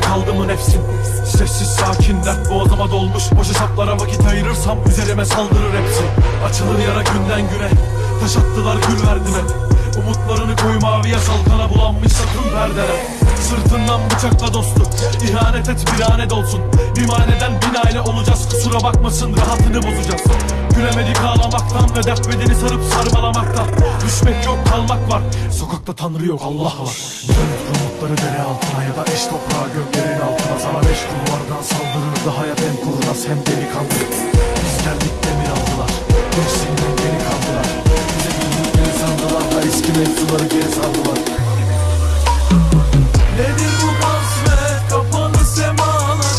kaldı mı nefsin Sessiz sakin dert boğazıma dolmuş Boş hesaplara vakit ayırırsam Üzerime saldırır hepsi. Açılır yara günden güne Taş attılar gül verdim hep Umutlarını koyu maviye salkana bulanmışsa tüm perdeler Sırtından bıçakla dostu İhanet et bir anet olsun. Bir maneden bin aile olacağız Kusura bakmasın rahatını bozacağız. Gülemedik ağlamaktan ve dert bedeni sarıp sarmalamaktan Düşmek yok kalmak var. Sokakta tanrı yok Allah var. Dönüp umutları dere altına ya da eş toprağı göklerin altına. Sana beş kulvardan saldırırdı hayat hem kurnaz hem delikanlı. Biz geldik demir aldılar. Gençliğinden geri kaldılar. Bize bildikleri sandılar da eski mevzuları geri sardılar Nedir bu kasvet kapalı semalar.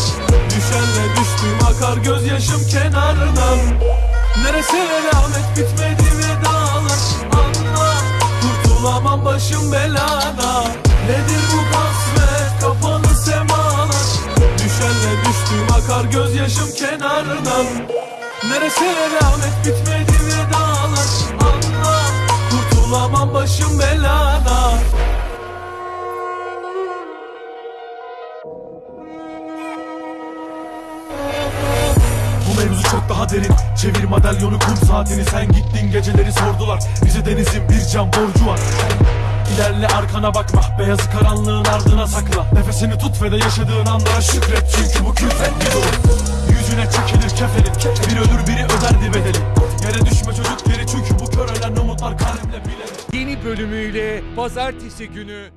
Düşenle düştüğüm akar gözyaşım kenardan Neresi elamet bitmedi vedalar belada. Nedir bu kasvet kapalı semalar Düşenle düştüğüm akar gözyaşım kenardan. Neresi elamet bitmedi vedalar Anla kurtulamam başım belada. Mevzu çok daha derin. Çevir madalyonu kum saatini. Sen gittin geceleri sordular. Bize denizin bir can borcu var İlerle arkana bakma. Beyazı karanlığın ardına sakla. Nefesini tut ve de yaşadığın anlara şükret. Çünkü bu külfet bir durum. Yüzüne çekilir kefenin. Bir ölür biri öderdi bedeli. Yere düşme çocuk geri çünkü bu kör ölen umutlar kalemle bilerek Yeni bölümüyle pazartesi günü